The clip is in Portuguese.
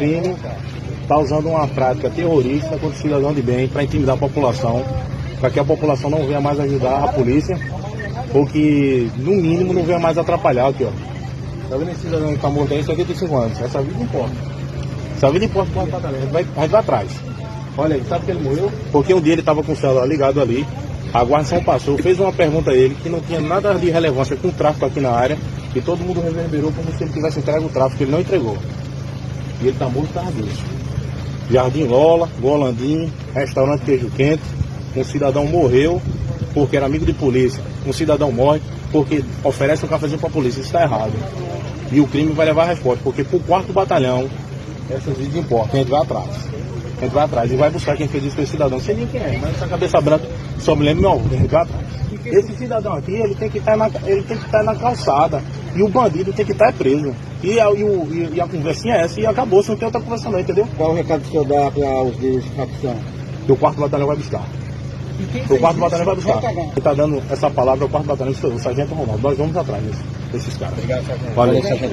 crime está usando uma prática terrorista contra o cidadão de bem para intimidar a população, para que a população não venha mais ajudar a polícia, ou que, no mínimo, não venha mais atrapalhar aqui, ó. Tá vendo esse cidadão que está morto aí, 75 anos. Essa vida importa. Essa vida importa para a gente vai atrás. Olha aí, sabe que ele morreu? Porque um dia ele estava com o celular ligado ali, a guarnição passou, fez uma pergunta a ele que não tinha nada de relevância com o tráfico aqui na área, e todo mundo reverberou como se ele tivesse entregue o tráfico, ele não entregou. E ele está morto por causa disso. Jardim Lola, Golandim, restaurante Queijo Quente, um cidadão morreu porque era amigo de polícia, um cidadão morre porque oferece um cafezinho para a polícia, isso está errado. E o crime vai levar a resposta, porque para o quarto batalhão, essas vidas importam, a gente vai atrás. A gente vai atrás e vai buscar quem fez isso com esse cidadão. Não sei nem quem é, mas essa cabeça branca só me lembra meu a gente vai atrás. Esse cidadão aqui, ele tem que estar na, tem que estar na calçada. E o bandido tem que estar preso. E a, e, o, e, e a conversinha é essa e acabou, você não tem outra conversa não, entendeu? Qual o recado que o senhor dá para os líderes de facção? Que o quarto batalhão vai buscar. O quarto batalhão vai buscar. Ele está dando essa palavra ao quarto batalhão, o sargento Ronaldo. Nós vamos atrás desses caras. Obrigado, sargento. Valeu. sargento.